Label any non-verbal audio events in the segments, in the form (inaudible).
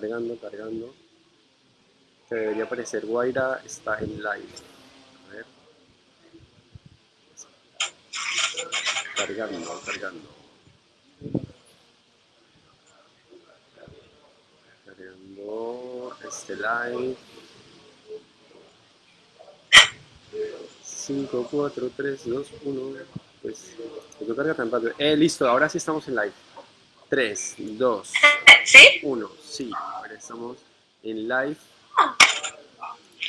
cargando, cargando. Te debería aparecer Guaira está en live. A ver. Cargando, cargando. Cargando este live. 5, 4, 3, 2, 1. Pues, no carga tan rápido. Eh, listo, ahora sí estamos en live. 3, 2, ¿Sí? 1. Sí, ahora estamos en live.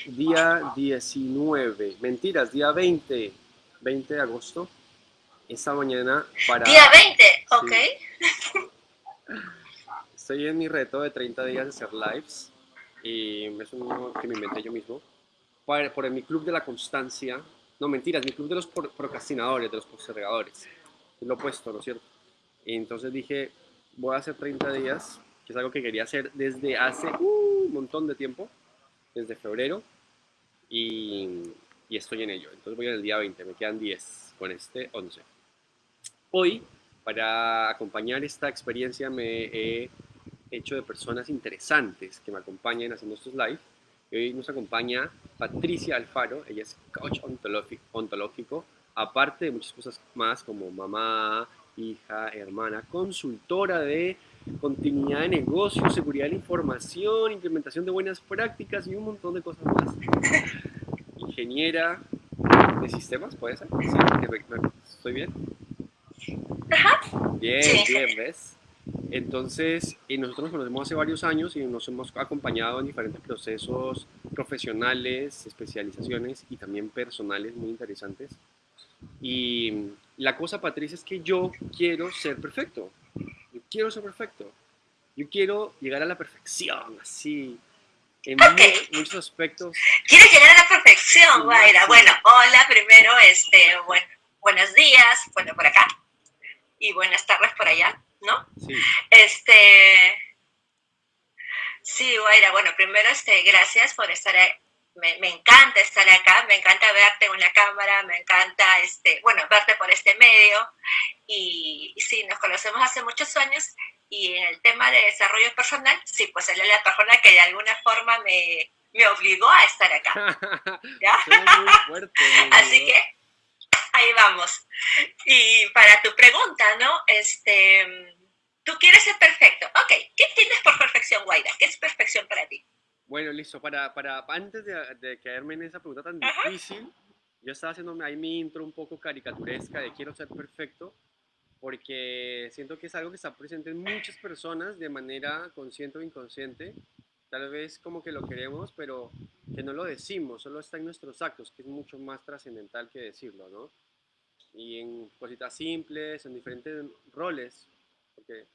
Día 19. Mentiras, día 20. 20 de agosto. Esta mañana para... Día 20, ok. (laughs) Estoy en mi reto de 30 días de hacer lives. Y es uno que me inventé yo mismo. Por, por mi club de la constancia. No, mentiras, mi club de los procrastinadores, de los postergadores. Es lo opuesto, ¿no es cierto? Entonces dije, voy a hacer 30 días, que es algo que quería hacer desde hace uh, un montón de tiempo, desde febrero, y, y estoy en ello. Entonces voy en el día 20, me quedan 10 con este 11. Hoy, para acompañar esta experiencia, me he hecho de personas interesantes que me acompañen haciendo estos live. Hoy nos acompaña Patricia Alfaro, ella es coach ontológico, aparte de muchas cosas más como mamá, hija, hermana, consultora de continuidad de negocios, seguridad de la información, implementación de buenas prácticas y un montón de cosas más. (laughs) Ingeniera de sistemas, ¿puede ser? Sí. ¿estoy bien? Bien, Sí. bien, ¿ves? Entonces, y nosotros nos conocemos hace varios años y nos hemos acompañado en diferentes procesos profesionales, especializaciones y también personales muy interesantes. Y la cosa, Patricia, es que yo quiero ser perfecto. Quiero ser perfecto. Yo quiero llegar a la perfección, así, en mu- muchos aspectos. ¿Quieres llegar a la perfección, Guaira? sí. Bueno, hola, primero, este, bueno, buenos días, bueno, por acá, y buenas tardes por allá, ¿no? Sí, Este, sí, Guaira, bueno, primero, este, gracias por estar. Me, me encanta estar acá, me encanta verte en una cámara, me encanta, este, bueno, verte por este medio. Y, y sí, nos conocemos hace muchos años y en el tema de desarrollo personal, sí, pues él es la persona que de alguna forma me, me obligó a estar acá, (laughs) ¿ya? Suena muy fuerte. mi Así que ahí vamos. Y para tu pregunta, ¿no? Este, tú quieres ser perfecto. Ok, ¿qué entiendes por perfección, Guaira? ¿Qué es perfección para ti? Bueno, listo. Para, para, antes de, de caerme en esa pregunta tan Ajá. difícil, yo estaba haciéndome ahí mi intro un poco caricaturesca de quiero ser perfecto, porque siento que es algo que está presente en muchas personas de manera consciente o inconsciente. Tal vez como que lo queremos, pero que no lo decimos, solo está en nuestros actos, que es mucho más trascendental que decirlo, ¿no? Y en cositas simples, en diferentes roles, porque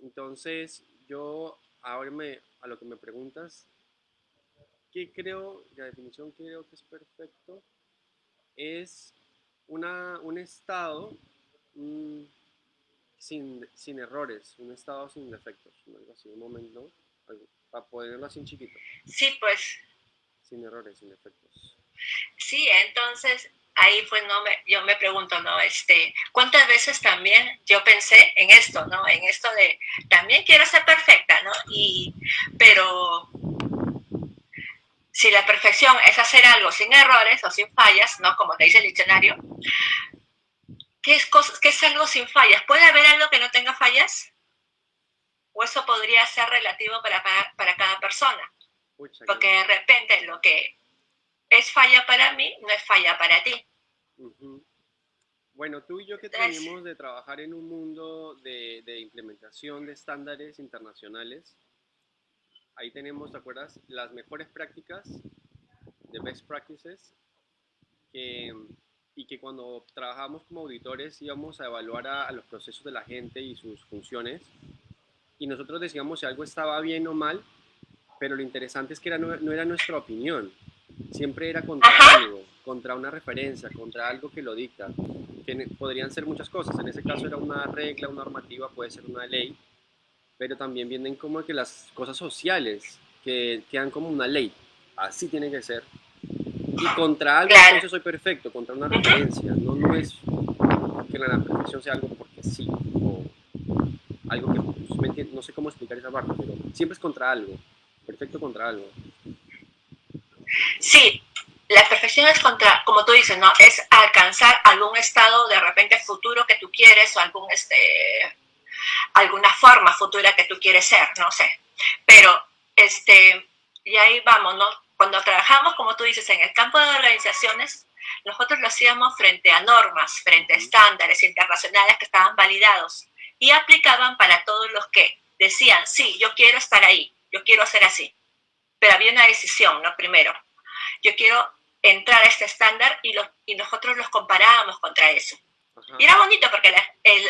entonces yo ahora me, a lo que me preguntas, ¿qué creo, la definición que creo que es perfecto? Es una, un estado mm, sin, sin errores, un estado sin defectos, algo así, un momento, algo, para ponerlo así en chiquito, Sí, pues sin errores, sin defectos. sí, entonces ahí pues no me, yo me pregunto, ¿no? Este, ¿cuántas veces también yo pensé en esto, ¿no? En esto de también quiero ser perfecta, ¿no? Y, pero si la perfección es hacer algo sin errores o sin fallas, ¿no? Como te dice el diccionario, ¿qué es, cosas, qué es algo sin fallas? ¿Puede haber algo que no tenga fallas? ¿O eso podría ser relativo para, para, para cada persona? Porque de repente lo que es falla para mí no es falla para ti. Ujú. Bueno, tú y yo que Entonces- tenemos de trabajar en un mundo de, de implementación de estándares internacionales, ahí tenemos, ¿te acuerdas? Las mejores prácticas de best practices que, y que cuando trabajamos como auditores íbamos a evaluar a, a los procesos de la gente y sus funciones y nosotros decíamos si algo estaba bien o mal, pero lo interesante es que era, no, no era nuestra opinión, siempre era contra Ajá. algo, contra una referencia, contra algo que lo dicta, que podrían ser muchas cosas, en ese caso era una regla, una normativa, puede ser una ley, pero también vienen como que las cosas sociales, que quedan como una ley, así tiene que ser, y contra algo entonces soy perfecto, contra una referencia, no, no es que la perfección sea algo porque sí, o algo que pues, no sé cómo explicar esa parte, pero siempre es contra algo, perfecto contra algo. Sí, la perfección es contra, como tú dices, ¿no? Es alcanzar algún estado de repente futuro que tú quieres o algún, este, alguna forma futura que tú quieres ser, no sé. Pero, este, y ahí vamos, ¿no? Cuando trabajamos, como tú dices, en el campo de organizaciones, nosotros lo hacíamos frente a normas, frente a estándares internacionales que estaban validados y aplicaban para todos los que decían, sí, yo quiero estar ahí, yo quiero hacer así. Pero había una decisión, ¿no? Primero, yo quiero entrar a este estándar y, y nosotros los comparábamos contra eso. Y era bonito porque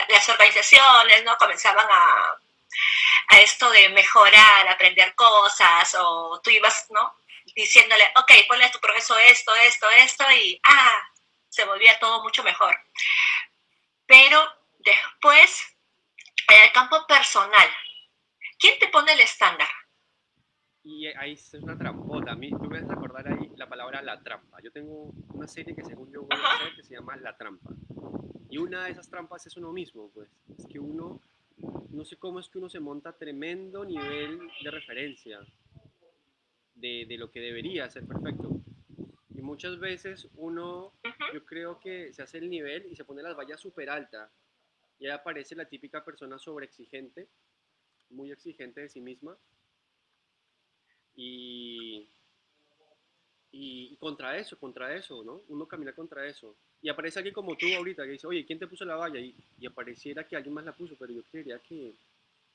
las organizaciones no comenzaban a, a esto de mejorar, aprender cosas, o tú ibas, ¿no? Diciéndole, ok, ponle a tu proceso esto, esto, esto, y ah, se volvía todo mucho mejor. Pero después, en el campo personal, ¿quién te pone el estándar? Y ahí es una trampota. A mí, tú me vas a acordar ahí la palabra la trampa. Yo tengo una serie que según yo voy a hacer que se llama La Trampa. Y una de esas trampas es uno mismo, pues. Es que uno, no sé cómo es que uno se monta tremendo nivel de referencia de, de lo que debería ser perfecto. Y muchas veces uno, yo creo que se hace el nivel y se pone las vallas súper altas. Y ahí aparece la típica persona sobreexigente, muy exigente de sí misma. Y, y, contra eso, contra eso, ¿no? Uno camina contra eso. Y aparece alguien como tú ahorita que dice, oye, ¿quién te puso la valla? Y, y apareciera que alguien más la puso, pero yo creería que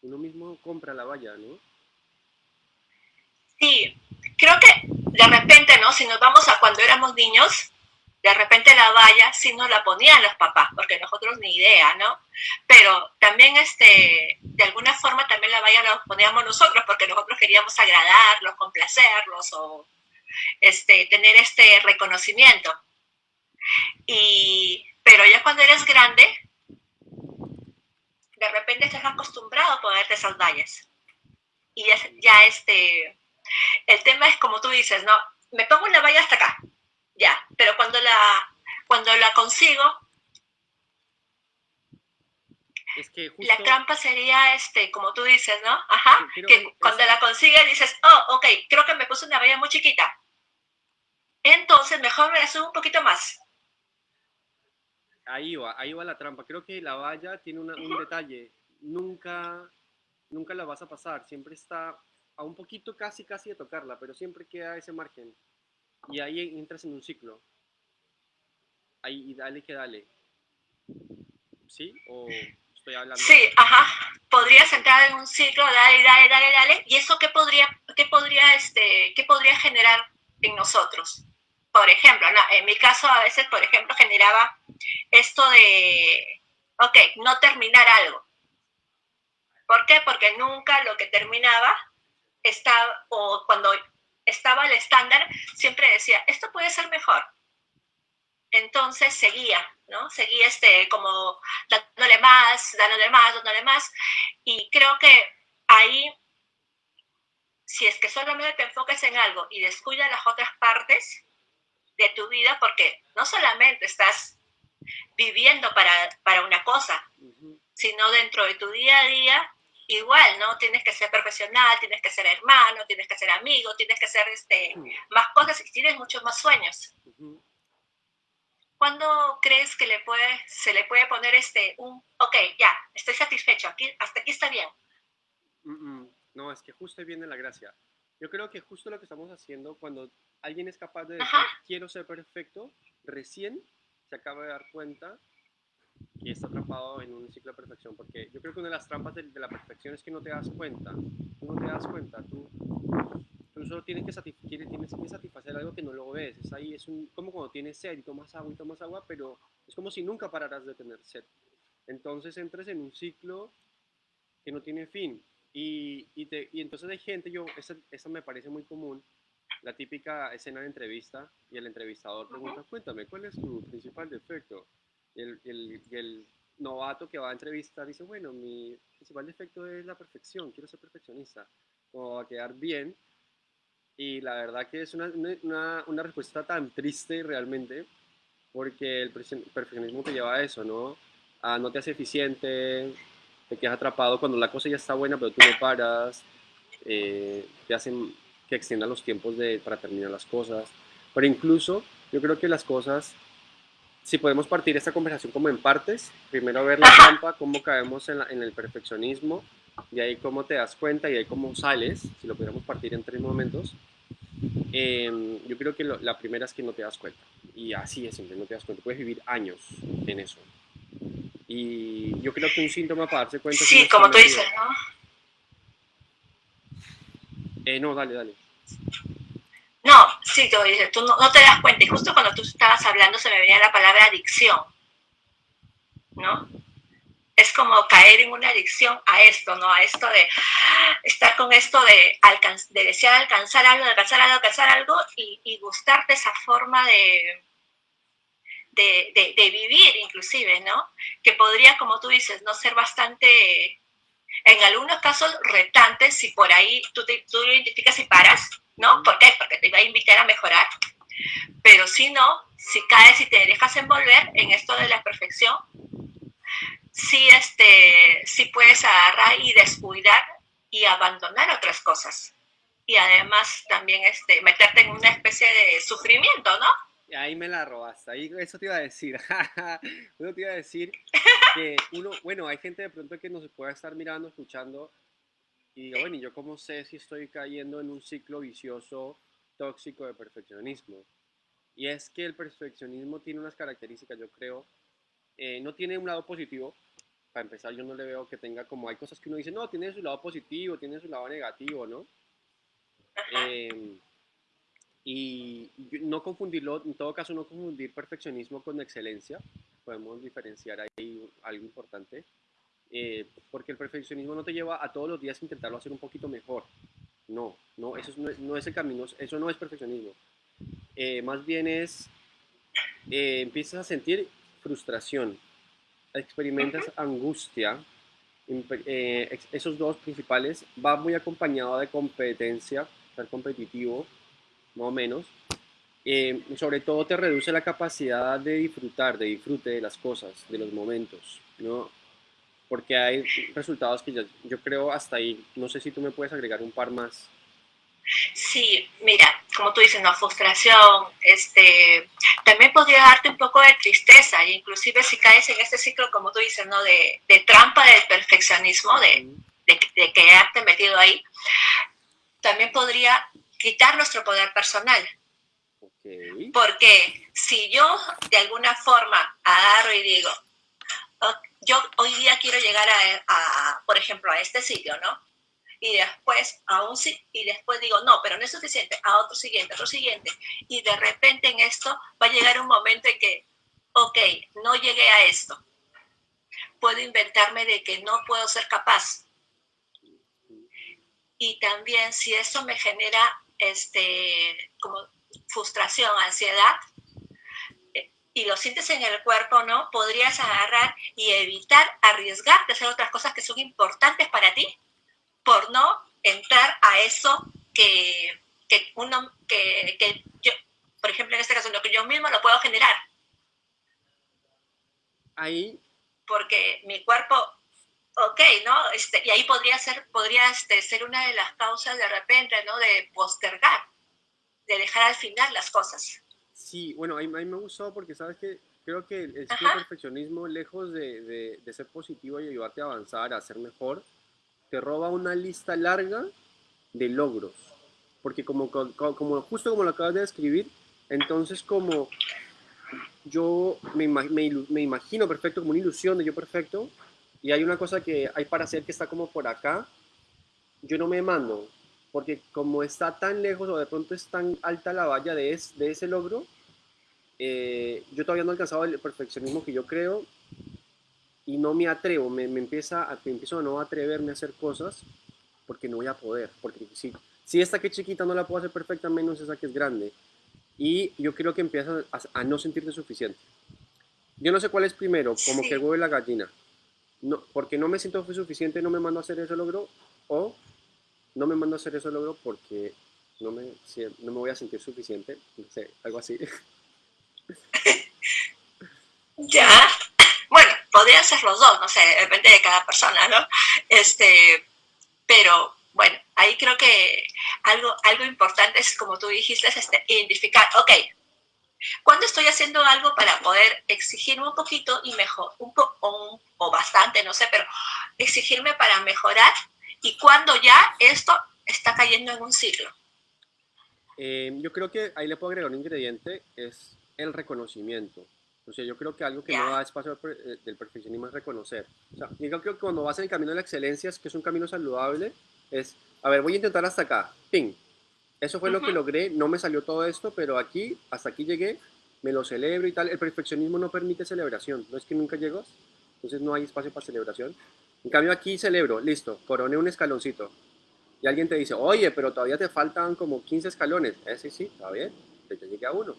uno mismo compra la valla, ¿no? Sí, creo que de repente, ¿no? Si nos vamos a cuando éramos niños, de repente la valla sí nos la ponían los papás, porque nosotros ni idea, ¿no? Pero también, este, de alguna forma también la valla la poníamos nosotros, porque nosotros queríamos agradarlos, complacerlos o este, tener este reconocimiento. Y, pero ya cuando eres grande, de repente estás acostumbrado a ponerte esas vallas. Y ya, ya este, el tema es como tú dices, ¿no? Me pongo una valla hasta acá, ya, pero cuando la, cuando la consigo, es que La trampa sería, este, como tú dices, ¿no? Ajá, que cuando la consigues dices, oh, ok, creo que me puse una valla muy chiquita. Entonces, mejor me la subo un poquito más. Ahí va, ahí va la trampa. Creo que la valla tiene un detalle. Nunca, nunca la vas a pasar. Siempre está a un poquito casi, casi de tocarla, pero siempre queda ese margen. Y ahí entras en un ciclo. Ahí, y dale que dale. ¿Sí? ¿O estoy hablando? Sí, ajá. Podrías entrar en un ciclo, dale, dale, dale, dale. ¿Y eso qué podría, qué podría, este, qué podría generar en nosotros? por ejemplo, en mi caso a veces, por ejemplo, generaba esto de, ok, no terminar algo. ¿Por qué? Porque nunca lo que terminaba estaba, o cuando estaba el estándar, siempre decía, esto puede ser mejor. Entonces seguía, ¿no? Seguía este, como dándole más, dándole más, dándole más. Y creo que ahí, si es que solamente te enfocas en algo y descuidas las otras partes, de tu vida porque no solamente estás viviendo para, para una cosa, sino dentro de tu día a día, igual, ¿no? Tienes que ser profesional, tienes que ser hermano, tienes que ser amigo, tienes que ser este, más cosas y tienes muchos más sueños. ¿Cuándo crees que le puede, se le puede poner este, un, ok, ya, estoy satisfecho, aquí, hasta aquí está bien? No, es que justo viene la gracia. Yo creo que justo lo que estamos haciendo cuando alguien es capaz de decir, quiero ser perfecto, recién se acaba de dar cuenta que está atrapado en un ciclo de perfección. Porque yo creo que una de las trampas de, la perfección es que no te das cuenta. Tú no te das cuenta. Tú, tú solo tienes que, tienes que satisfacer algo que no lo ves. Es ahí, es un, como cuando tienes sed y tomas agua y tomas agua, pero es como si nunca pararas de tener sed. Entonces entres en un ciclo que no tiene fin. Y, y, te, y entonces hay gente, yo, eso, me parece muy común, la típica escena de entrevista y el entrevistador pregunta, cuéntame, ¿cuál es tu principal defecto? El, el, el, novato que va a entrevistar dice, bueno, mi principal defecto es la perfección, quiero ser perfeccionista, o a quedar bien. Y la verdad que es una, una, una respuesta tan triste realmente, porque el perfeccionismo te lleva a eso, ¿no? A no te hace eficiente, te quedas atrapado cuando la cosa ya está buena, pero tú no paras, eh, te hacen que extiendan los tiempos de, para terminar las cosas. Pero incluso yo creo que las cosas, si podemos partir esta conversación como en partes, primero ver la trampa, cómo caemos en, en el perfeccionismo, y ahí cómo te das cuenta y ahí cómo sales, si lo pudiéramos partir en tres momentos. Em, yo creo que la primera es que no te das cuenta. Y así es, siempre no te das cuenta. Puedes vivir años en eso. Y yo creo que un síntoma para darse cuenta... Sí, como tú dices, ¿no? Eh, no, dale, dale. Sí, tú, no, te das cuenta. Y justo cuando tú estabas hablando se me venía la palabra adicción. ¿No? Es como caer en una adicción a esto, ¿no? A esto de estar con esto de, de desear alcanzar algo, de alcanzar algo, alcanzar algo y, y gustarte esa forma de, de, vivir inclusive, ¿no? Que podría, como tú dices, no ser bastante en algunos casos retantes, si por ahí tú, te, tú lo identificas y paras, ¿no? ¿Por qué? Porque te va a invitar a mejorar. Pero si no, si caes y te dejas envolver en esto de la perfección, sí, este, sí puedes agarrar y descuidar y abandonar otras cosas. Y además también este, meterte en una especie de sufrimiento, ¿no? ahí me la robaste, ahí eso te iba a decir, (laughs) eso te iba a decir que uno, bueno, hay gente de pronto que nos puede estar mirando, escuchando y diga, bueno, ¿y yo cómo sé si estoy cayendo en un ciclo vicioso, tóxico de perfeccionismo? Y es que el perfeccionismo tiene unas características, yo creo, eh, no tiene un lado positivo, para empezar yo no le veo que tenga como, hay cosas que uno dice, no, tiene su lado positivo, tiene su lado negativo, ¿no? Eh, y no confundirlo, en todo caso no confundir perfeccionismo con excelencia, podemos diferenciar ahí algo importante, eh, porque el perfeccionismo no te lleva a todos los días a intentarlo hacer un poquito mejor, no, no, eso no es, no es el camino, eso no es perfeccionismo, eh, más bien es, eh, empiezas a sentir frustración, experimentas angustia, esos dos principales, va muy acompañado de competencia, ser competitivo, más o menos. Eh, sobre todo te reduce la capacidad de disfrutar, de disfrute de las cosas, de los momentos, ¿no? Porque hay resultados que yo, yo creo hasta ahí, no sé si tú me puedes agregar un par más. Sí, mira, como tú dices, no, frustración, este, también podría darte un poco de tristeza, e inclusive si caes en este ciclo, como tú dices, ¿no? De, de trampa del perfeccionismo, de, de, de quedarte metido ahí, también podría quitar nuestro poder personal. Porque si yo de alguna forma agarro y digo, yo hoy día quiero llegar a, por ejemplo, a este sitio, ¿no? Y después a un y después digo, no, pero no es suficiente, a otro siguiente, otro siguiente. Y de repente en esto va a llegar un momento en que, ok, no llegué a esto. Puedo inventarme de que no puedo ser capaz. Y también si eso me genera este, como frustración, ansiedad, y lo sientes en el cuerpo, ¿no? Podrías agarrar y evitar arriesgarte a hacer otras cosas que son importantes para ti por no entrar a eso que, que uno, que, que yo, por ejemplo, en este caso, lo que yo mismo lo puedo generar. Ahí. Porque mi cuerpo ok, ¿no? Este, y ahí podría ser, podría este, ser una de las causas de repente, ¿no? De postergar, de dejar al final las cosas. Sí, bueno, a mí, me gustó porque, ¿sabes que Creo que el, perfeccionismo, lejos de, de, ser positivo y ayudarte a avanzar, a ser mejor, te roba una lista larga de logros. Porque como, como, justo como lo acabas de describir, entonces como yo me, me, me imagino perfecto, como una ilusión de yo perfecto, y hay una cosa que hay para hacer que está como por acá, yo no me mando, porque como está tan lejos o de pronto es tan alta la valla de, de ese logro, eh, yo todavía no he alcanzado el perfeccionismo que yo creo y no me atrevo, me, me empieza a, me empiezo a no atreverme a hacer cosas porque no voy a poder, porque si, si esta que es chiquita no la puedo hacer perfecta, menos esa que es grande. Y yo creo que empiezas a, no sentirte suficiente. Yo no sé cuál es primero, como que el huevo y la gallina no, porque no me siento suficiente, no me mando a hacer ese logro, o no me mando a hacer ese logro porque no me, no me voy a sentir suficiente, no sé, algo así. (laughs) ya, bueno, podría ser los dos, no sé, depende de cada persona, ¿no? Este, pero bueno, ahí creo que algo, algo importante es, como tú dijiste, es este, identificar, ok, ¿cuándo estoy haciendo algo para poder exigirme un poquito y mejor, un o, o bastante, no sé, pero exigirme para mejorar y cuando ya esto está cayendo en un ciclo? Eh, yo creo que ahí le puedo agregar un ingrediente, es el reconocimiento. O sea, yo creo que algo que no da espacio eh, del perfeccionismo es reconocer. O sea, yo creo que cuando vas en el camino de la excelencia, es que es un camino saludable, es, a ver, voy a intentar hasta acá, ping. Eso fue lo que logré, no me salió todo esto, pero aquí, hasta aquí llegué, me lo celebro y tal. El perfeccionismo no permite celebración, no es que nunca llegas, entonces no hay espacio para celebración. En cambio aquí celebro, listo, coroné un escaloncito. Y alguien te dice, oye, pero todavía te faltan como 15 escalones. Eh, sí, sí, está bien, ya llegué a uno,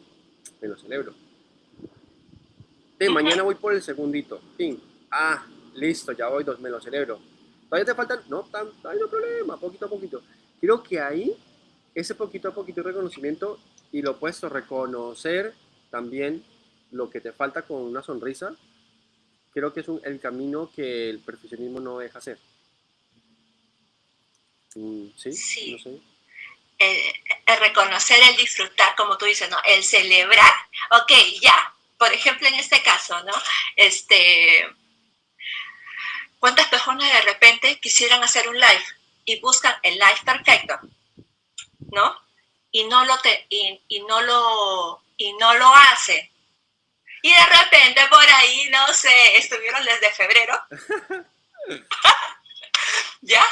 me lo celebro mañana voy por el segundito. Ping. Ah, listo, ya voy dos, me lo celebro. ¿Todavía te faltan? No, tan, no hay problema, poquito a poquito. Creo que ahí, ese poquito a poquito reconocimiento y lo opuesto, reconocer también lo que te falta con una sonrisa, creo que es un, el camino que el perfeccionismo no deja hacer. Mm, ¿Sí? sí. No sé. el reconocer, el disfrutar, como tú dices, ¿no? El celebrar. Ok, ya, por ejemplo, en este caso, ¿no? Este, ¿Cuántas personas de repente quisieran hacer un live y buscan el live perfecto, ¿no? Y no lo te, y, no lo y no lo hacen. Y de repente por ahí, no sé, estuvieron desde febrero. (laughs) ¿Ya?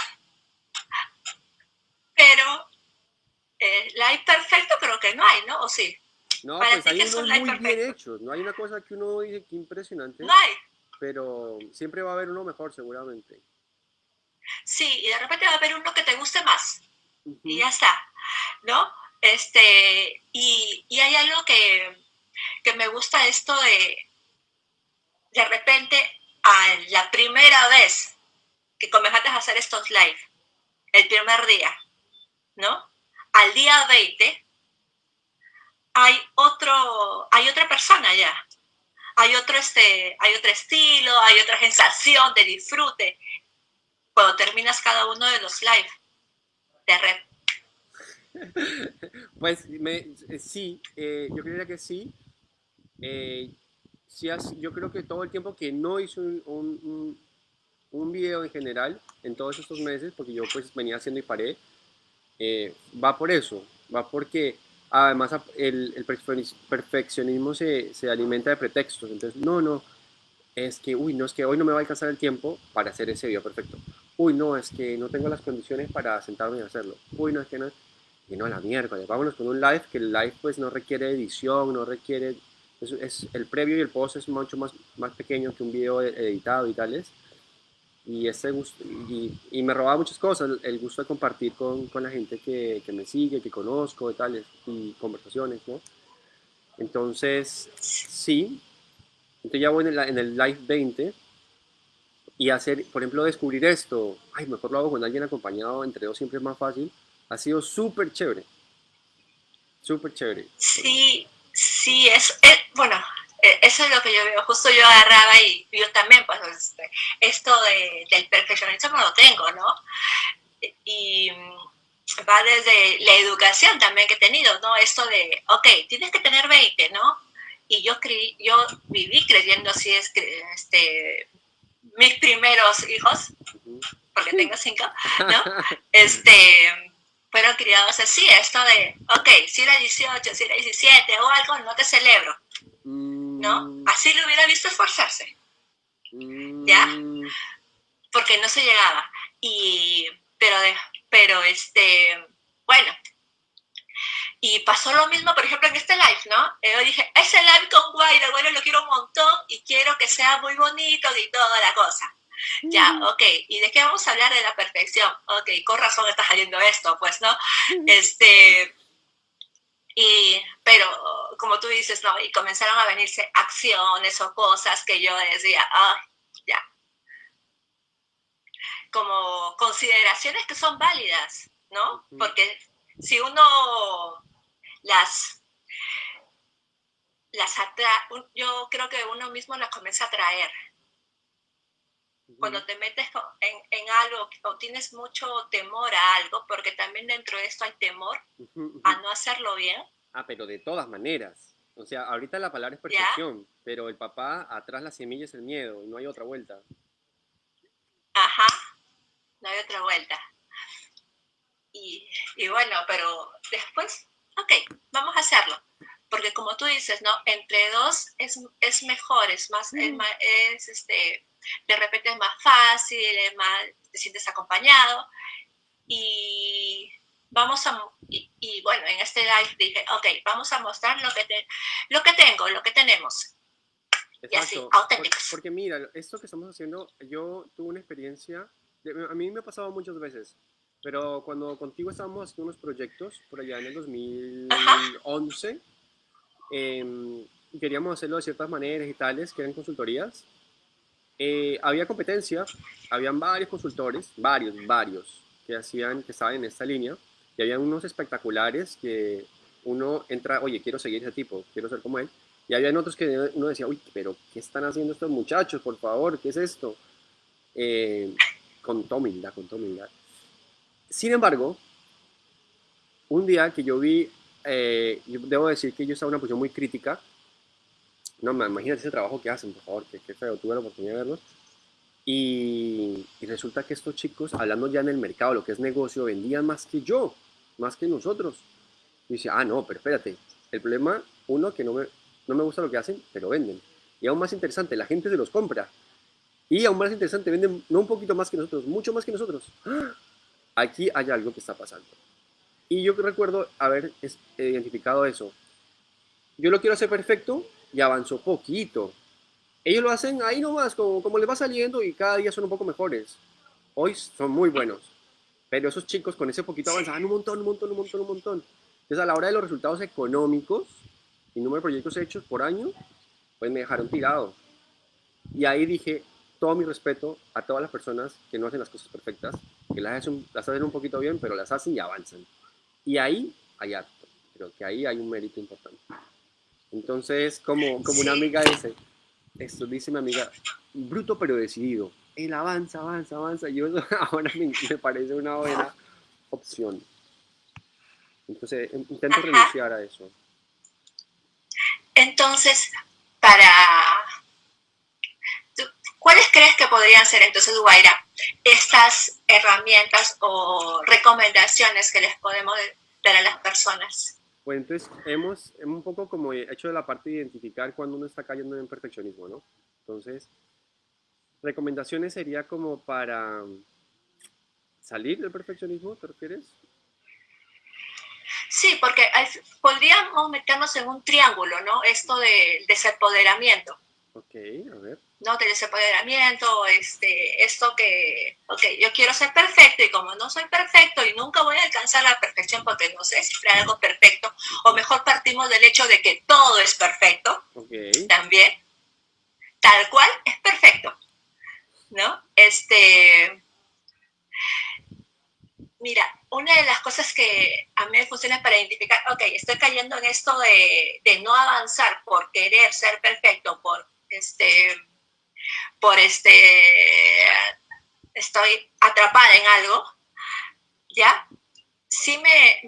Pero eh, live perfecto creo que no hay, ¿no? ¿O sí? No, pues hay unos muy bien hechos. No hay una cosa que uno dice que impresionante. No hay. Pero siempre va a haber uno mejor, seguramente. Sí, y de repente va a haber uno que te guste más. Y ya está. ¿No? Este, y, y hay algo que, que me gusta esto de, de repente, a la primera vez que comenzaste a hacer estos live, el primer día, ¿no? Al día 20, hay otro, hay otra persona ya. Hay otro, este, hay otro estilo, hay otra sensación de disfrute cuando terminas cada uno de los live de red. (laughs) Pues eh, sí, eh, yo creería que sí. Eh, sí yo creo que todo el tiempo que no hice un, un, un, video en general, en todos estos meses, porque yo pues venía haciendo y paré, va por eso, va porque además el, perfeccionismo se, se, alimenta de pretextos. Entonces, no, no, es que, uy, no, es que hoy no me va a alcanzar el tiempo para hacer ese video perfecto. Uy, no, es que no tengo las condiciones para sentarme y hacerlo. Uy, no, es que no. Y no, la miércoles, vámonos con un live, que el live pues no requiere edición, no requiere... Es, es, el previo y el post es mucho más, más pequeño que un video editado y tales y, ese gusto, y, me robaba muchas cosas, el, gusto de compartir con, con la gente que, que, me sigue, que conozco y tales, y conversaciones, ¿no? Entonces, sí, entonces ya voy en, en, el Live 20 y hacer, por ejemplo, descubrir esto, ay, mejor lo hago con alguien acompañado, entre dos siempre es más fácil, ha sido súper chévere, súper chévere. Sí, sí, es, es bueno, e, eso es lo que yo veo, justo yo agarraba y yo también, pues este, esto de, del perfeccionismo lo tengo, ¿no? Y va desde la educación también que he tenido, ¿no? Esto de, ok, tienes que tener 20, ¿no? Y yo, creí, yo viví creyendo así, es que, este, mis primeros hijos, porque tengo cinco, ¿no? (laughs) Este, fueron criados así, esto de, ok, si era 18, si era 17 o algo, no te celebro. ¿no? Mm. Así lo hubiera visto esforzarse. ¿Ya? Mm. Porque no se llegaba. Y, pero, pero este, bueno. Y pasó lo mismo, por ejemplo, en este live, ¿no? Yo dije, ese live con Guaira, bueno, lo quiero un montón y quiero que sea muy bonito y toda la cosa. Ya, ok. ¿Y de qué vamos a hablar de la perfección? Ok, con razón está saliendo esto, pues, ¿no? Este, y, pero, como tú dices, ¿no? Y comenzaron a venirse acciones o cosas que yo decía, ah, ya. Como consideraciones que son válidas, ¿no? Porque si uno las, las atrae, yo creo que uno mismo las comienza a traer, cuando te metes en, en, algo o tienes mucho temor a algo, porque también dentro de esto hay temor a no hacerlo bien. Ah, pero de todas maneras. O sea, ahorita la palabra es perfección, pero el papá atrás la semilla es el miedo y no hay otra vuelta. Ajá, no hay otra vuelta. Y, y bueno, pero después, ok, vamos a hacerlo porque como tú dices, ¿no? Entre dos es, es mejor, es más, es, mm. es, este, de repente es más fácil, es más, te sientes acompañado y vamos a, y, bueno, en este live dije, ok, vamos a mostrar lo que, te, lo que tengo, lo que tenemos. Y así, auténticos. Porque, mira, esto que estamos haciendo, yo tuve una experiencia, a mí me ha pasado muchas veces, pero cuando contigo estábamos haciendo unos proyectos, por allá en el 2011, eh, queríamos hacerlo de ciertas maneras y tales, que eran consultorías. Eh, había competencia, habían varios consultores, varios, varios, que hacían, que estaban en esta línea, y había unos espectaculares que uno entra, oye, quiero seguir ese tipo, quiero ser como él, y había otros que uno decía, uy, pero ¿qué están haciendo estos muchachos, por favor? ¿Qué es esto? Eh, con toda humildad, con toda humildad. Sin embargo, un día que yo vi eh, yo debo decir que yo estaba en una posición muy crítica. No, imagínate ese trabajo que hacen, por favor, que, feo, tuve la oportunidad de verlo. Y, resulta que estos chicos, hablando ya en el mercado, lo que es negocio, vendían más que yo, más que nosotros. Y dice, ah, no, pero espérate, el problema, uno, que no me, no me gusta lo que hacen, pero venden. Y aún más interesante, la gente se los compra. Y aún más interesante, venden no un poquito más que nosotros, mucho más que nosotros. ¡Ah! Aquí hay algo que está pasando. Y yo recuerdo haber identificado eso. Yo lo quiero hacer perfecto y avanzó poquito. Ellos lo hacen ahí nomás, como, como les va saliendo y cada día son un poco mejores. Hoy son muy buenos. Pero esos chicos con ese poquito avanzaban un montón, un montón, un montón, un montón. Entonces a la hora de los resultados económicos y número de proyectos hechos por año, pues me dejaron tirado. Y ahí dije, todo mi respeto a todas las personas que no hacen las cosas perfectas, que las hacen, las hacen un poquito bien, pero las hacen y avanzan. Y ahí hay acto. Creo que ahí hay un mérito importante. Entonces, como, como una amiga dice, esto dice mi amiga, bruto pero decidido. Él avanza, avanza, avanza. Yo (laughs) ahora me, me parece una buena opción. Entonces, intento renunciar a eso. Entonces, para... ¿Cuáles crees que podrían ser entonces, Guaira, estas herramientas o recomendaciones que les podemos dar a las personas. Pues entonces hemos, hemos un poco como hecho de la parte de identificar cuando uno está cayendo en perfeccionismo, ¿no? Entonces, recomendaciones sería como para salir del perfeccionismo, ¿te refieres? Sí, porque podríamos meternos en un triángulo, ¿no? Esto de desempoderamiento. Ok, a ver. ¿no? De desempoderamiento, este, esto que, ok, yo quiero ser perfecto y como no soy perfecto y nunca voy a alcanzar la perfección porque no sé si hay algo perfecto, o mejor partimos del hecho de que todo es perfecto, también, tal cual es perfecto, ¿no? Este, mira, una de las cosas que a mí me funciona para identificar, ok, estoy cayendo en esto de, de no avanzar por querer ser perfecto, por este, por este, estoy atrapada en algo, ¿ya? Sí me,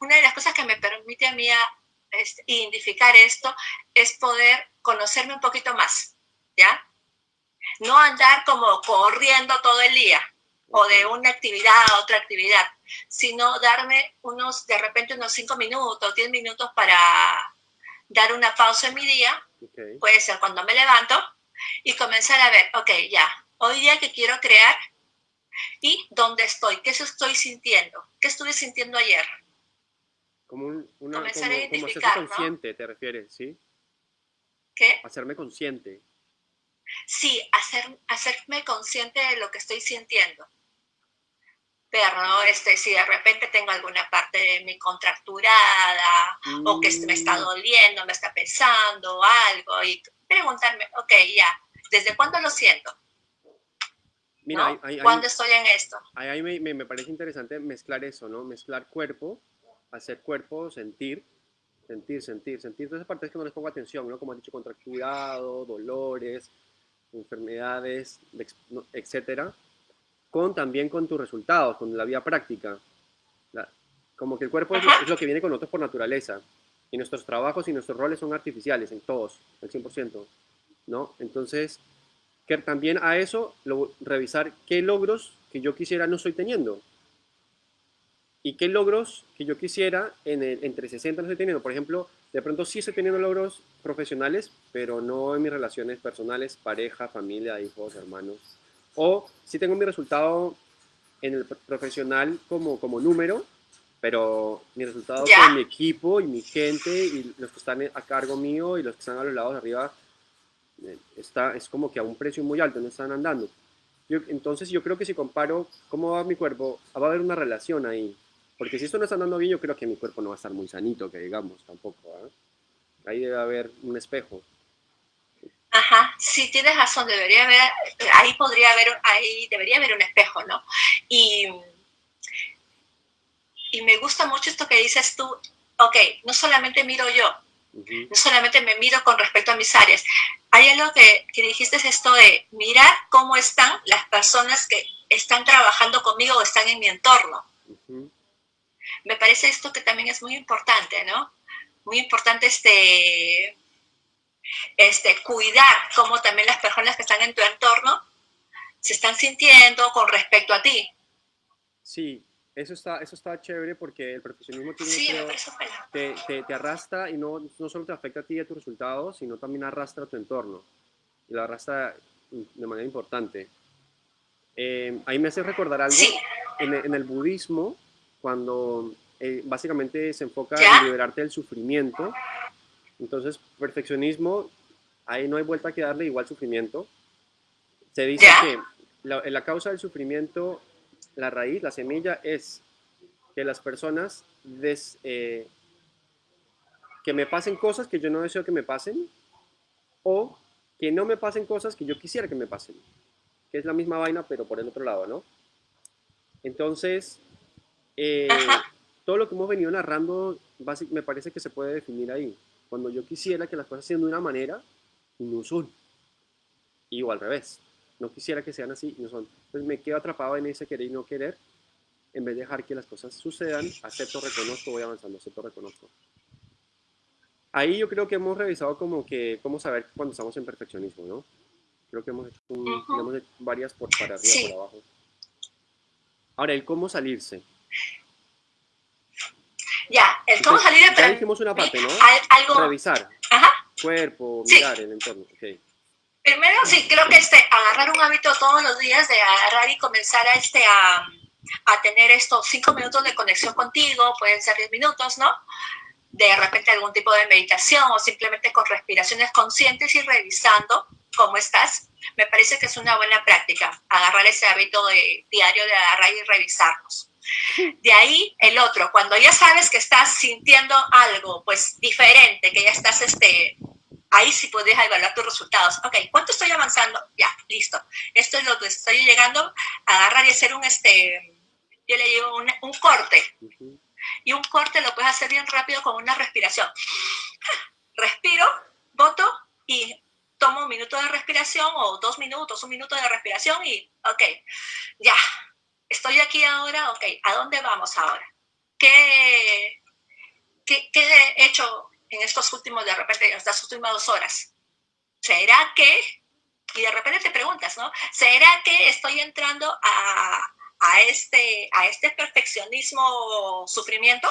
una de las cosas que me permite a mí este, identificar esto es poder conocerme un poquito más, ¿ya? No andar como corriendo todo el día o de una actividad a otra actividad, sino darme unos, de repente unos cinco minutos, diez minutos para dar una pausa en mi día Puede ser cuando me levanto y comenzar a ver, ok, ya, hoy día que quiero crear y dónde estoy, qué estoy sintiendo, qué estuve sintiendo ayer. Como un, una, comenzar como, a identificar, consciente, te refieres, ¿sí? ¿Qué? Hacerme consciente. Sí, hacer, hacerme consciente de lo que estoy sintiendo. ¿No? Este, si de repente tengo alguna parte de mi contracturada o que me está mm. doliendo, me está pesando algo y preguntarme, ok, ya, ¿desde cuándo lo siento? Mira, ¿Cuándo estoy en esto? Ahí me, me, me, parece interesante mezclar eso, ¿no? Mezclar cuerpo, hacer cuerpo, sentir, sentir, sentir, sentir. Todas esas partes que no les pongo atención, ¿no? Como has dicho, contracturado, dolores, enfermedades, etcétera, con también con tus resultados, con la vida práctica. como que el cuerpo es lo, que viene con nosotros por naturaleza. Y nuestros trabajos y nuestros roles son artificiales en todos, al 100%. ¿no? Entonces, que también a eso, lo, revisar qué logros que yo quisiera no estoy teniendo. Y qué logros que yo quisiera en el, entre 60 no estoy teniendo. Por ejemplo, de pronto sí estoy teniendo logros profesionales, pero no en mis relaciones personales, pareja, familia, hijos, hermanos. O sí tengo mi resultado en el profesional como, como número, pero mi resultado con mi equipo y mi gente y los que están a cargo mío y los que están a los lados de arriba eh, está, es como que a un precio muy alto, no están andando. Yo, entonces yo creo que si comparo cómo va mi cuerpo, va a haber una relación ahí. Porque si esto no está andando bien, yo creo que mi cuerpo no va a estar muy sanito, que digamos, tampoco. ¿ah? Ahí debe haber un espejo. Sí, tienes razón, debería haber, ahí podría haber, ahí debería haber un espejo, ¿no? Y, y me gusta mucho esto que dices tú, ok, no solamente miro yo, no solamente me miro con respecto a mis áreas, hay algo que, que dijiste es esto de mirar cómo están las personas que están trabajando conmigo o están en mi entorno. Me parece esto que también es muy importante, ¿no? Muy importante este, este, cuidar cómo también las personas que están en tu entorno se están sintiendo con respecto a ti. Sí, eso está, eso está chévere porque el profesionalismo tiene te, te, te, arrastra y no, no solo te afecta a ti y a tus resultados, sino también arrastra a tu entorno. Y lo arrastra de manera importante. Eh, ahí me hace recordar algo. En, en, el budismo, cuando eh, básicamente se enfoca en liberarte del sufrimiento, entonces perfeccionismo, ahí no hay vuelta que darle igual sufrimiento. Se dice que la, la causa del sufrimiento la raíz, la semilla es que las personas des, eh, que me pasen cosas que yo no deseo que me pasen o que no me pasen cosas que yo quisiera que me pasen, que es la misma vaina pero por el otro lado, ¿no? Entonces, eh, todo lo que hemos venido narrando me parece que se puede definir ahí. Cuando yo quisiera que las cosas sean de una manera y no son. Y o al revés no quisiera que sean así, no son. Entonces me quedo atrapado en ese querer y no querer, en vez de dejar que las cosas sucedan, acepto, reconozco, voy avanzando, acepto, reconozco. Ahí yo creo que hemos revisado como que cómo saber cuando estamos en perfeccionismo, ¿no? Creo que hemos hecho, varias por para arriba, por abajo. Ahora, el cómo salirse. Ya, el cómo salir de Ya dijimos una parte, ¿no? Algo... Revisar. Ajá. Cuerpo, mirar el entorno. Okay. Primero, sí, creo que este, agarrar un hábito todos los días de agarrar y comenzar a, este, a, a tener estos cinco minutos de conexión contigo, pueden ser diez minutos, ¿no? De repente algún tipo de meditación o simplemente con respiraciones conscientes y revisando cómo estás. Me parece que es una buena práctica, agarrar ese hábito de, diario de agarrar y revisarnos. De ahí el otro, cuando ya sabes que estás sintiendo algo pues diferente, que ya estás este, ahí sí puedes evaluar tus resultados. Ok, ¿cuánto estoy avanzando? Ya, listo. Esto es lo que estoy llegando a y hacer un, este, yo le digo un, corte. Y un corte lo puedes hacer bien rápido con una respiración. Respiro, voto y tomo un minuto de respiración o dos minutos, un minuto de respiración y, ok, ya, estoy aquí ahora, ok, ¿a dónde vamos ahora? ¿Qué, qué, qué he hecho en estos últimos, de repente, en estas últimas dos horas? ¿Será que, y de repente te preguntas, ¿no? ¿Será que estoy entrando a, a este, a este perfeccionismo sufrimiento?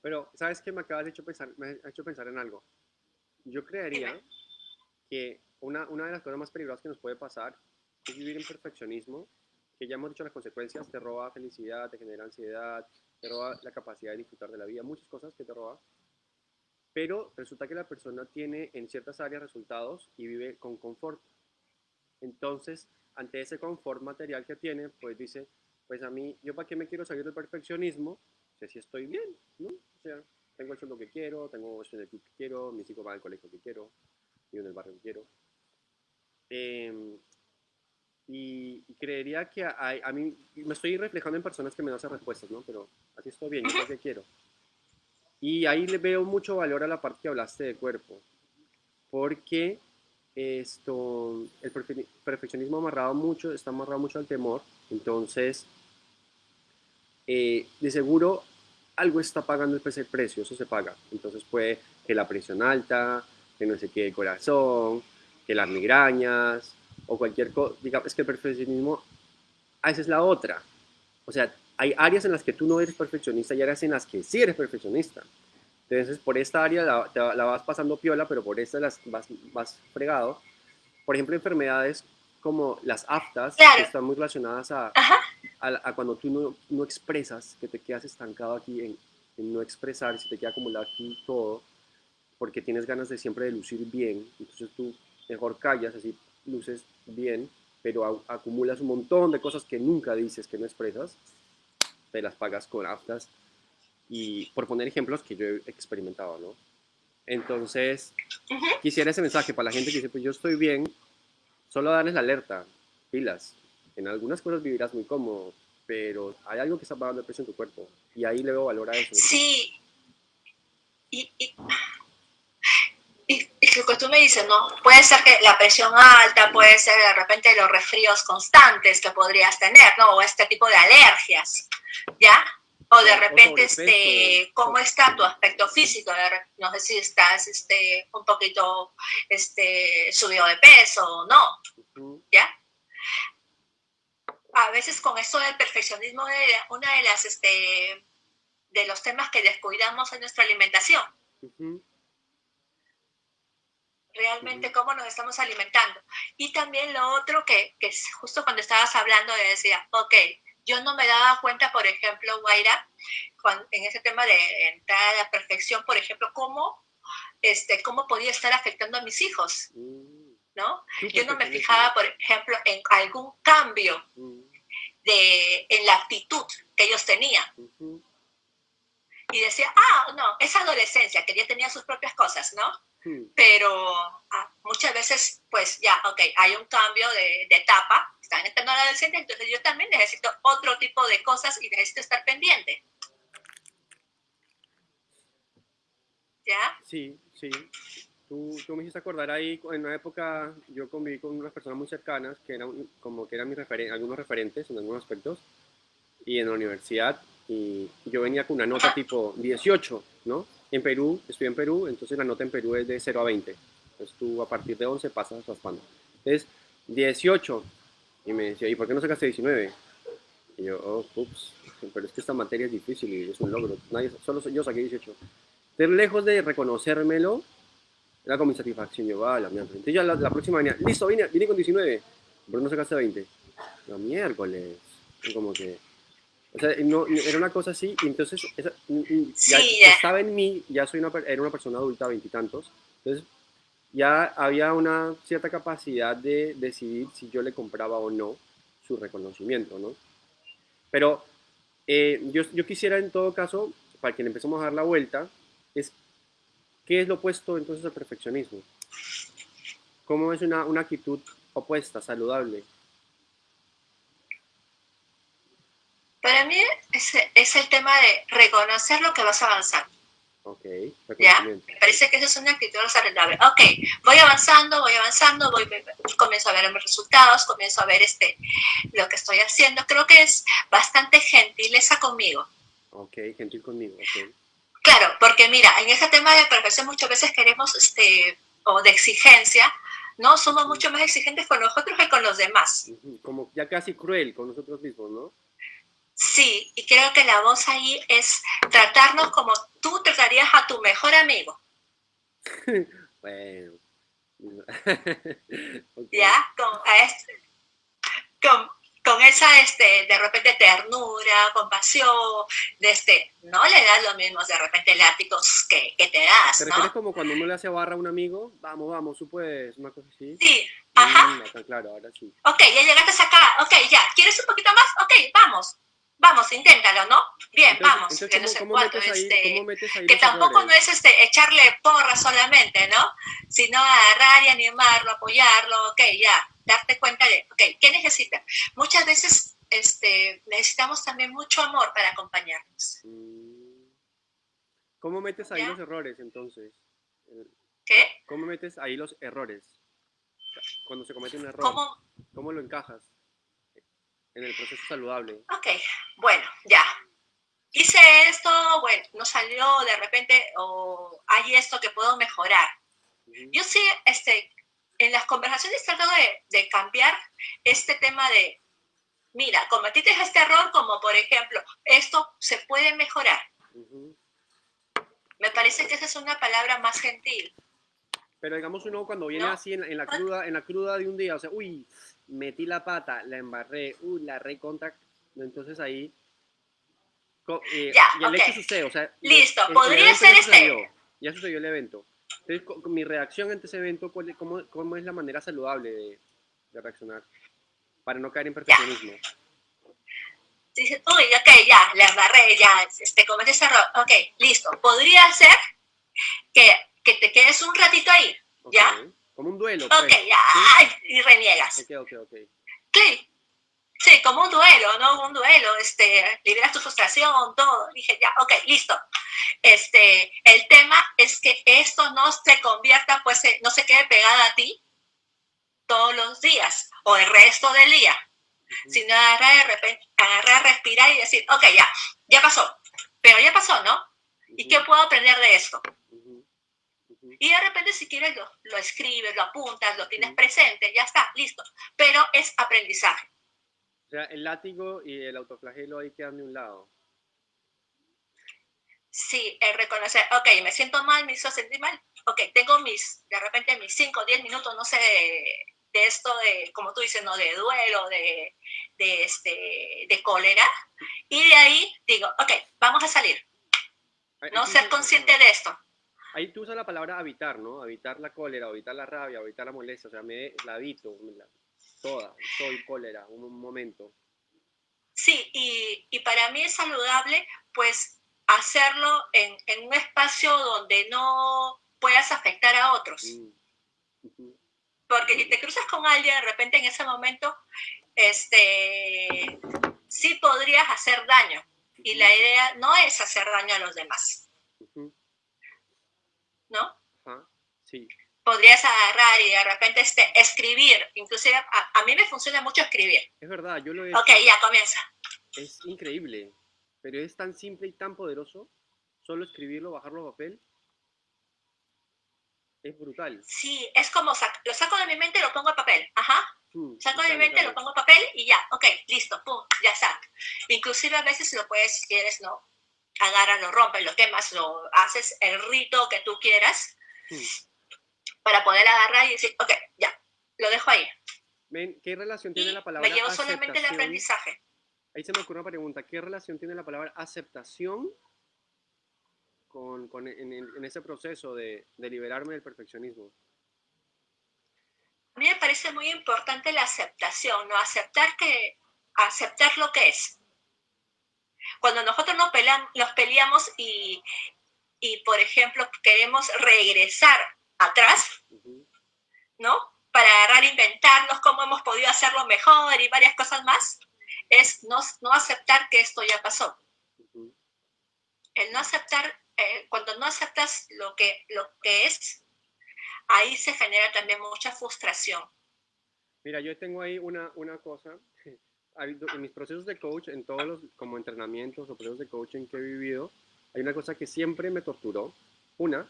Pero, ¿sabes qué? Me acabas de hecho pensar, me ha hecho pensar en algo. Yo creería que una, una de las cosas más peligrosas que nos puede pasar es vivir en perfeccionismo, que ya hemos dicho las consecuencias, te roba felicidad, te genera ansiedad, te roba la capacidad de disfrutar de la vida, muchas cosas que te roba pero resulta que la persona tiene en ciertas áreas resultados y vive con confort. Entonces, ante ese confort material que tiene, pues dice, pues a mí, ¿yo para qué me quiero salir del perfeccionismo? Si estoy bien, ¿no? O sea, tengo hecho lo que quiero, tengo el equipo que quiero, mis hijos van al colegio que quiero, vivo en el barrio que quiero. Em, y, creería que a, a, mí me estoy reflejando en personas que me dan esas respuestas, ¿no? Pero así estoy bien, yo lo que quiero. Y ahí le veo mucho valor a la parte que hablaste de cuerpo, porque esto, el perfeccionismo amarrado mucho, está amarrado mucho al temor, entonces, eh, de seguro algo está pagando el precio, eso se paga. Entonces puede que la presión alta, que no se quede el corazón, que las migrañas o cualquier cosa. Digamos, es que el perfeccionismo, a esa es la otra. O sea, hay áreas en las que tú no eres perfeccionista y áreas en las que sí eres perfeccionista. Entonces, por esta área la, la vas pasando piola, pero por esta las vas, vas fregado. Por ejemplo, enfermedades como las aftas, que están muy relacionadas a, a, cuando tú no, no, expresas, que te quedas estancado aquí en, en, no expresar, si te queda acumulado aquí todo, porque tienes ganas de siempre de lucir bien, entonces tú mejor callas, así luces bien, pero acumulas un montón de cosas que nunca dices, que no expresas, te las pagas con aftas, y por poner ejemplos que yo he experimentado, ¿no? Entonces, quisiera ese mensaje para la gente que dice, pues yo estoy bien, solo darles la alerta, pilas, en algunas cosas vivirás muy cómodo, pero hay algo que está pagando el precio en tu cuerpo y ahí le veo valor a eso. Sí. Y, y, y, lo que tú me dices, ¿no? Puede ser que la presión alta, puede ser de repente los resfríos constantes que podrías tener, ¿no? O este tipo de alergias, ¿ya? O de repente, este, ¿cómo está tu aspecto físico? No sé si estás este, un poquito este, subido de peso o no, ¿ya? a veces con eso del perfeccionismo es una de las este, de los temas que descuidamos en nuestra alimentación. Realmente cómo nos estamos alimentando. Y también lo otro que, que justo cuando estabas hablando de decía, ok, yo no me daba cuenta, por ejemplo, Guaira, en ese tema de entrar a la perfección, por ejemplo, cómo, este, cómo podía estar afectando a mis hijos. Mm. ¿no? Yo no me fijaba, por ejemplo, en algún cambio de, en la actitud que ellos tenían. Y decía, ah, no, es adolescencia, que ya tenía sus propias cosas, ¿no? Pero ah, muchas veces, pues ya, ok, hay un cambio de, etapa, están entrando a la adolescencia, entonces yo también necesito otro tipo de cosas y necesito estar pendiente. ¿Ya? Sí, sí. Tú, tú, me hiciste acordar ahí, en una época yo conviví con unas personas muy cercanas que eran como que eran mis referen algunos referentes en algunos aspectos y en la universidad y yo venía con una nota tipo 18, ¿no? En Perú, estoy en Perú, entonces la nota en Perú es de 0 a 20. Entonces tú a partir de 11 pasas raspando. Entonces, 18. Y me decía, ¿y por qué no sacaste 19? Y yo, oh, ups, pero es que esta materia es difícil y es un logro. Nadie, solo yo saqué 18. Entonces, lejos de reconocérmelo, era con mi satisfacción. Yo, va, la mierda. Entonces ya la, próxima venía, listo, vine, vine con 19. ¿Por qué no sacaste 20? La miércoles. como que... O sea, no, era una cosa así, y entonces ya, estaba en mí, ya soy una, era una persona adulta, veintitantos, entonces ya había una cierta capacidad de decidir si yo le compraba o no su reconocimiento, ¿no? Pero eh, yo, yo quisiera en todo caso, para que le empecemos a dar la vuelta, es ¿Qué es lo opuesto entonces al perfeccionismo? ¿Cómo es una, una actitud opuesta, saludable? Para mí es, es, el tema de reconocer lo que vas avanzando. Ok, ¿Ya? Me parece que esa es una actitud saludable. Ok, voy avanzando, voy avanzando, voy, comienzo a ver mis resultados, comienzo a ver este, lo que estoy haciendo. Creo que es bastante gentileza conmigo. Ok, gentil conmigo, ok. Claro, porque mira, en ese tema de perfección muchas veces queremos, este, o de exigencia, ¿no? Somos mucho más exigentes con nosotros que con los demás. Como ya casi cruel con nosotros mismos, ¿no? Sí, y creo que la voz ahí es tratarnos como tú tratarías a tu mejor amigo. (laughs) bueno. (laughs) Ya, con, este, con, con esa, este, de repente, ternura, compasión, de este, no le das los mismos, de repente, látigos que, que te das, ¿Te refieres como cuando uno le hace barra a un amigo? Vamos, vamos, tú puedes, una cosa así. Sí, ajá. Mm, claro, ahora sí. Ok, ya llegaste acá, ok, ya, ¿quieres un poquito más? Ok, vamos, vamos, inténtalo, ¿no? Bien, vamos. que no sé cuánto, este, que tampoco no es este, echarle porra solamente, ¿no? Sino agarrar y animarlo, apoyarlo, ok, ya, darte cuenta de, ok, ¿qué necesitas? Muchas veces este, necesitamos también mucho amor para acompañarnos. Mm. ¿Cómo metes ahí los errores entonces? ¿Qué? ¿Cómo metes ahí los errores? Cuando se comete un error, ¿Cómo? ¿cómo lo encajas en el proceso saludable? Ok, bueno, ya. Hice esto, bueno, no salió de repente, o hay esto que puedo mejorar. Ujú, Yo sí, este, en las conversaciones trato de, de cambiar este tema de, mira, cometiste este error, como por ejemplo, esto se puede mejorar. Me parece que esa es una palabra más gentil. Pero digamos uno cuando viene No. así en, en la cruda, en la cruda de un día, o sea, uy, metí la pata, la embarré, uy, la recontra, entonces ahí eh, Ya, y el hecho sucede, o sea, Listo, el- podría ser ya este. sucedió, ya sucedió el evento. Entonces, mi reacción ante ese evento, ¿cuál es- cómo, cómo es la manera saludable de, de reaccionar? Para no caer en perfeccionismo. Dices, uy, ok, ya, la embarré, ya, este, cometí ese error. Ok, listo. Podría ser que, que te quedes un ratito ahí. ¿Ya? Como un duelo, ok, pues. y reniegas. Ok, ok, ok. Sí, sí, como un duelo, ¿no? Un duelo, este, liberas tu frustración, todo. Dije, ya, ok, listo. Este, el tema es que esto no se convierta, pues, no se quede pegada a ti todos los días o el resto del día, sino agarrar de repente, agarrar, respirar y decir, ok, ya, ya pasó, pero ya pasó, ¿no? ¿Y qué puedo aprender de esto? Y de repente si quieres lo, lo escribes, lo apuntas, lo tienes presente, ya está, listo. Pero es aprendizaje. O sea, el látigo y el autoflagelo ahí quedan de un lado. Sí, el reconocer, ok, me siento mal, me hizo sentir mal, ok, tengo mis, de repente mis 5 o 10 minutos, no sé, de, esto de, como tú dices, ¿no? De duelo, de, de, este, de cólera, y de ahí digo, ok, vamos a salir, ¿no? Ser consciente de esto. Ahí tú usas la palabra habitar, ¿no? Habitar la cólera, habitar la rabia, habitar la molestia. O sea, me la habito, me la- toda. Soy cólera, un, un momento. Sí, y, y para mí es saludable, pues, hacerlo en, en un espacio donde no puedas afectar a otros. Mm, Porque si te cruzas con alguien de repente en ese momento, este, sí podrías hacer daño. Y la idea no es hacer daño a los demás, ¿no? Ajá, sí. Podrías agarrar y de repente este, escribir. Inclusive a, a mí me funciona mucho escribir. Es verdad, yo lo he Ok, hecho. ya comienza. Es increíble, pero es tan simple y tan poderoso. Solo escribirlo, bajarlo a papel. Es brutal. Sí, es como sac- lo saco de mi mente y lo pongo en papel. Ajá. Mm, Saco de mi mente, lo pongo en papel y ya, ok, listo, pum, ya está. Inclusive a veces lo puedes, si quieres, ¿no? Agarras, lo rompes, lo quemas, lo haces el rito que tú quieras Mm. para poder agarrar y decir, ok, ya, lo dejo ahí. ¿qué relación Y tiene la palabra me llevo solamente el aceptación? aprendizaje. Ahí se me ocurre una pregunta. ¿Qué relación tiene la palabra aceptación con, en- en ese proceso de, de liberarme del perfeccionismo? A mí me parece muy importante la aceptación, ¿no? Aceptar que, aceptar lo que es. Cuando nosotros nos, peleam- nos peleamos y, y, por ejemplo, queremos regresar atrás, ¿no? Para agarrar, inventarnos cómo hemos podido hacerlo mejor y varias cosas más, es no, no aceptar que esto ya pasó. El no aceptar, eh, cuando no aceptas lo que, lo que es, ahí se genera también mucha frustración. Mira, yo tengo ahí una, una cosa. En mis procesos de coach, en todos los como entrenamientos o procesos de coaching que he vivido, hay una cosa que siempre me torturó. Una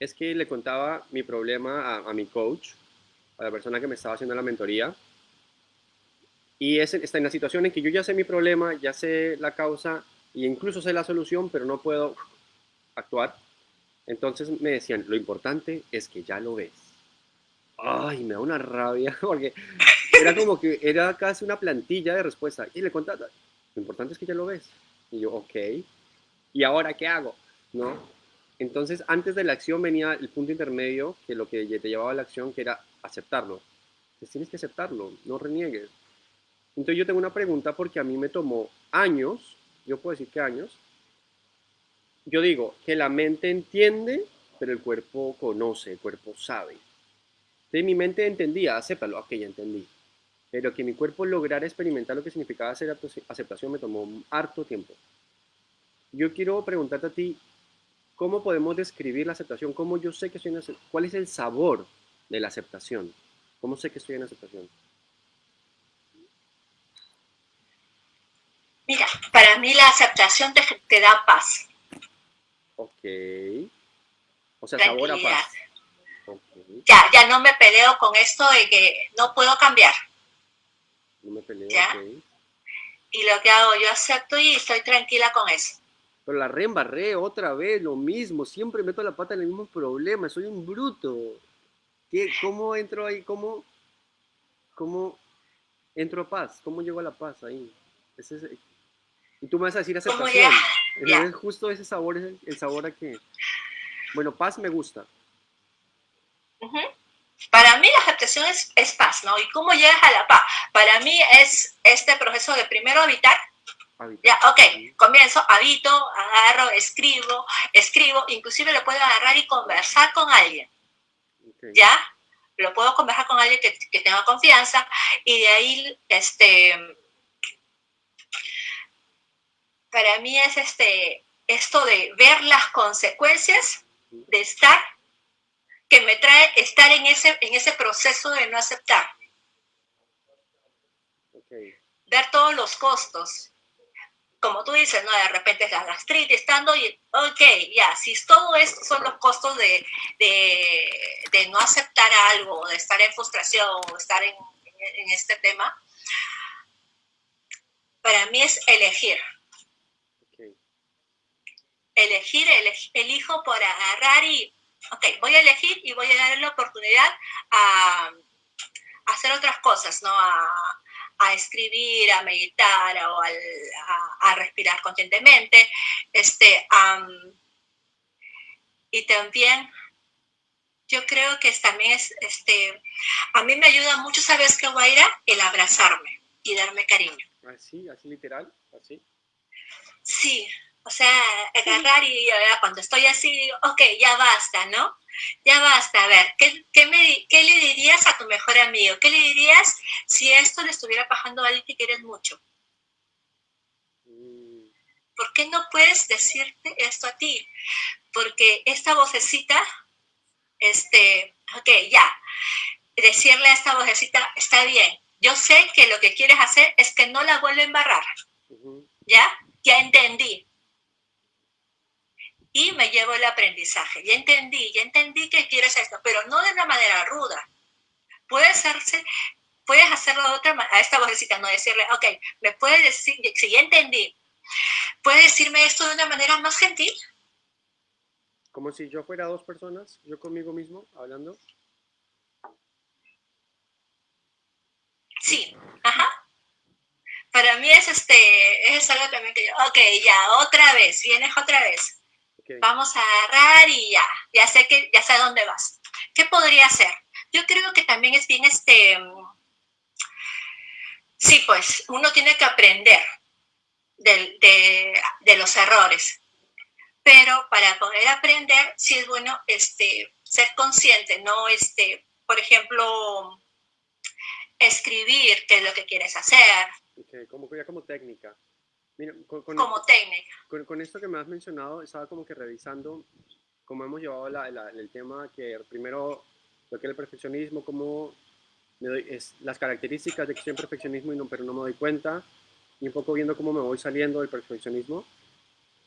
es que le contaba mi problema a, a mi coach, a la persona que me estaba haciendo la mentoría. Y es, está en la situación en que yo ya sé mi problema, ya sé la causa e incluso sé la solución, pero no puedo actuar. Entonces me decían, lo importante es que ya lo ves. Ay, me da una rabia, (laughs) porque era como que era casi una plantilla de respuesta. Y le contaba, lo importante es que ya lo ves. Y yo, ok. ¿Y ahora qué hago? ¿No? Entonces, antes de la acción venía el punto intermedio, que lo que te llevaba a la acción, que era aceptarlo. Entonces, tienes que aceptarlo, no reniegues. Entonces, yo tengo una pregunta porque a mí me tomó años, yo puedo decir que años. Yo digo que la mente entiende, pero el cuerpo conoce, el cuerpo sabe. Entonces, mi mente entendía, acéptalo, ok, ya entendí. Pero que mi cuerpo lograra experimentar lo que significaba hacer aceptación me tomó harto tiempo. Yo quiero preguntarte a ti, ¿cómo podemos describir la aceptación? ¿Cómo yo sé que soy una, ¿Cuál es el sabor de la aceptación? ¿Cómo sé que estoy en aceptación? Mira, para mí la aceptación te, da paz. Ok. O sea, sabor a paz. Ya, ya no me peleo con esto de que no puedo cambiar. No me peleo, Y lo que hago, yo acepto y estoy tranquila con eso. Pero la reembarré otra vez, lo mismo. Siempre meto la pata en el mismo problema. Soy un bruto. ¿Qué, ¿Cómo entro ahí? ¿Cómo, ¿Cómo entro a paz? ¿Cómo llego a la paz ahí? Ese, y tú me vas a decir aceptación. Es justo ese sabor, es el, sabor a que... Bueno, paz me gusta. Mí aceptación es, es, paz, ¿no? ¿Y cómo llegas a la paz? Para mí es este proceso de primero habitar. Ya, ok, comienzo, habito, agarro, escribo, escribo, inclusive lo puedo agarrar y conversar con alguien. ¿Ya? Lo puedo conversar con alguien que, que tenga confianza y de ahí, este, para mí es este, esto de ver las consecuencias de estar, que me trae estar en ese, en ese proceso de no aceptar. Ver todos los costos. Como tú dices, ¿no? De repente es la gastritis, estando y, ok, ya, si todo esto son los costos de, de, no aceptar algo, de estar en frustración, o estar en, en este tema, para mí es elegir elegir, elijo por agarrar y, ok, voy a elegir y voy a darle la oportunidad a, hacer otras cosas, ¿no? A, escribir, a meditar o a, respirar conscientemente. Este, y también yo creo que también es, este, a mí me ayuda mucho, ¿sabes qué, Guaira? El abrazarme y darme cariño. ¿Así? ¿Así literal? ¿Así? Sí, o sea, agarrar y cuando estoy así, ok, ya basta, ¿no? Ya basta, a ver, ¿qué, qué, me, ¿qué, le dirías a tu mejor amigo? ¿Qué le dirías si esto le estuviera pasando a alguien que quieres mucho? Mm. ¿Por qué no puedes decirte esto a ti? Porque esta vocecita, este, ok, ya, decirle a esta vocecita, está bien, yo sé que lo que quieres hacer es que no la vuelva a embarrar, ¿ya? Ya entendí, y me llevo el aprendizaje. Ya entendí, ya entendí que quieres esto, pero no de una manera ruda. Puede hacerse, puedes hacerlo de otra manera, a esta vocecita, no decirle, ok, me puedes decir, si ya entendí, ¿puedes decirme esto de una manera más gentil? Como si yo fuera dos personas, yo conmigo mismo, hablando. Sí, ajá. Para mí es este, es algo también que yo, ok, ya, otra vez, vienes otra vez Vamos a agarrar y ya, ya sé que ya sé a dónde vas. ¿Qué podría ser? Yo creo que también es bien este sí, pues uno tiene que aprender de, los errores. Pero para poder aprender, sí es bueno este, ser consciente, no este, por ejemplo, escribir qué es lo que quieres hacer. como, ya como técnica con, como técnica. Con, esto que me has mencionado, estaba como que revisando cómo hemos llevado el tema que primero lo que es el perfeccionismo, cómo me doy, es las características de que soy en perfeccionismo, y no, pero no me doy cuenta, y un poco viendo cómo me voy saliendo del perfeccionismo.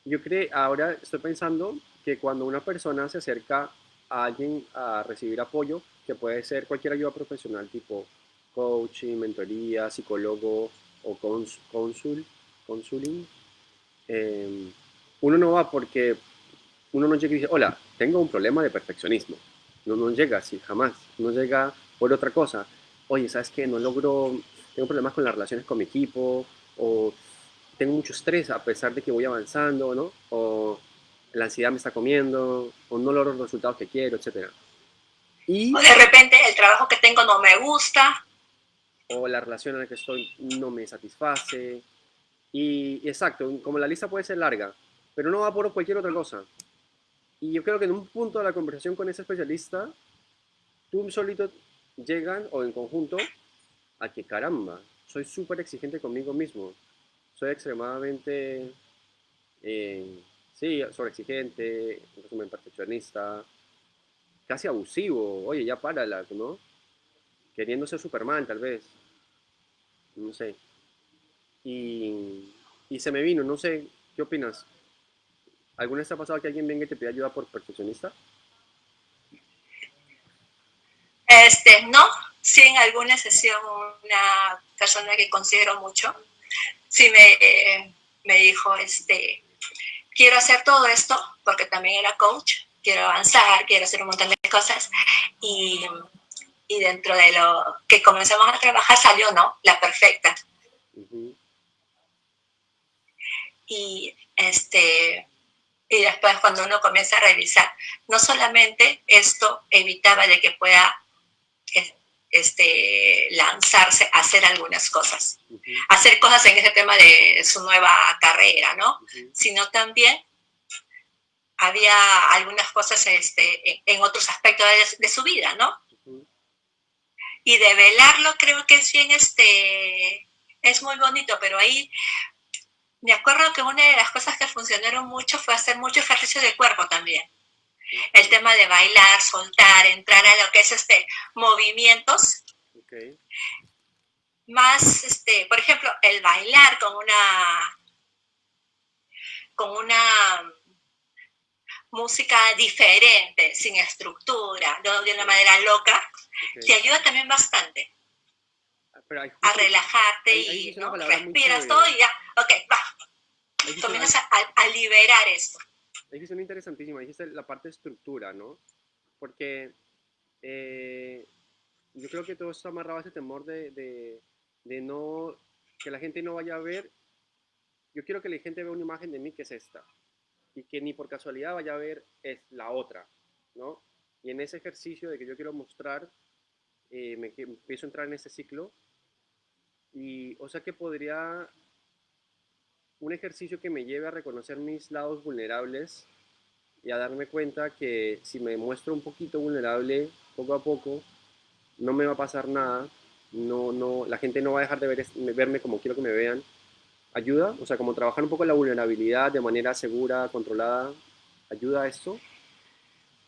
Yo creo, ahora estoy pensando que cuando una persona se acerca a alguien a recibir apoyo, que puede ser cualquier ayuda profesional tipo coaching, mentoría, psicólogo o cónsul, consulting, em, uno no va porque uno no llega y dice, hola, tengo un problema de perfeccionismo. No, no llega así, jamás. No llega por otra cosa. Oye, ¿sabes qué? No logro, tengo problemas con las relaciones con mi equipo, o tengo mucho estrés a pesar de que voy avanzando, ¿no? O la ansiedad me está comiendo, o no logro los resultados que quiero, etc. Y, o de repente el trabajo que tengo no me gusta. O la relación en la que estoy no me satisface, y exacto, como la lista puede ser larga, pero no va por cualquier otra cosa. Y yo creo que en un punto de la conversación con ese especialista, tú solito llegan o en conjunto a que caramba, soy súper exigente conmigo mismo. Soy extremadamente, eh, sí, sobreexigente, en resumen, perfeccionista, casi abusivo. Oye, ya párala, ¿no? queriendo ser Superman tal vez, no sé. Y, y se me vino, no sé, ¿qué opinas? ¿Alguna vez te ha pasado que alguien venga y te pida ayuda por perfeccionista? Este, no, sí en alguna sesión una persona que considero mucho, sí me, me dijo, este, quiero hacer todo esto, porque también era coach, quiero avanzar, quiero hacer un montón de cosas, y, y dentro de lo que comenzamos a trabajar salió, ¿no? La perfecta. Y este, y después cuando uno comienza a revisar, no solamente esto evitaba de que pueda este, lanzarse a hacer algunas cosas, hacer cosas en ese tema de su nueva carrera, ¿no? Sino también había algunas cosas este, en otros aspectos de, su vida, ¿no? Y de velarlo creo que es bien, este, es muy bonito, pero ahí me acuerdo que una de las cosas que funcionaron mucho fue hacer mucho ejercicio de cuerpo también. El tema de bailar, soltar, entrar a lo que es este movimientos. Más, este, por ejemplo, el bailar con una con una música diferente, sin estructura, de una manera loca, te ayuda también bastante a relajarte y respiras todo y ya, ok, va. Comienzas a, a liberar esto dijiste una interesantísima, dijiste la parte de estructura, ¿no? Porque eh, yo creo que todo está amarrado a ese temor de, de, no, que la gente no vaya a ver, yo quiero que la gente vea una imagen de mí que es esta, y que ni por casualidad vaya a ver es la otra, ¿no? Y en ese ejercicio de que yo quiero mostrar, eh, me, empiezo a entrar en ese ciclo, y o sea que podría un ejercicio que me lleve a reconocer mis lados vulnerables y a darme cuenta que si me muestro un poquito vulnerable poco a poco, no me va a pasar nada, no, no, la gente no va a dejar de ver, verme como quiero que me vean. ¿Ayuda? O sea, como trabajar un poco la vulnerabilidad de manera segura, controlada, ¿ayuda a esto?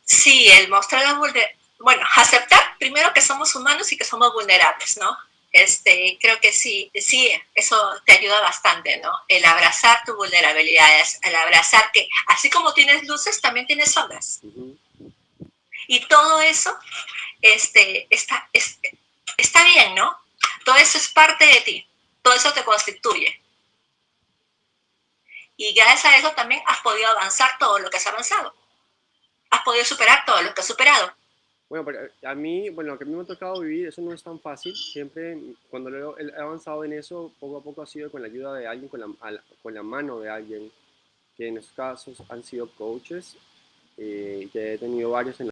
Sí, el mostrar la vulnerabilidad, bueno, aceptar primero que somos humanos y que somos vulnerables, ¿no? Este, creo que sí, sí, eso te ayuda bastante, ¿no? El abrazar tu vulnerabilidad, el abrazar que así como tienes luces, también tienes sombras. Y todo eso este, está, está bien, ¿no? Todo eso es parte de ti, todo eso te constituye. Y gracias a eso también has podido avanzar todo lo que has avanzado. Has podido superar todo lo que has superado. Bueno, a mí, bueno, lo que a mí me ha tocado vivir, eso no es tan fácil. Siempre, cuando he avanzado en eso, poco a poco ha sido con la ayuda de alguien, con la, con la mano de alguien, que en estos casos han sido coaches, eh, que he tenido varios en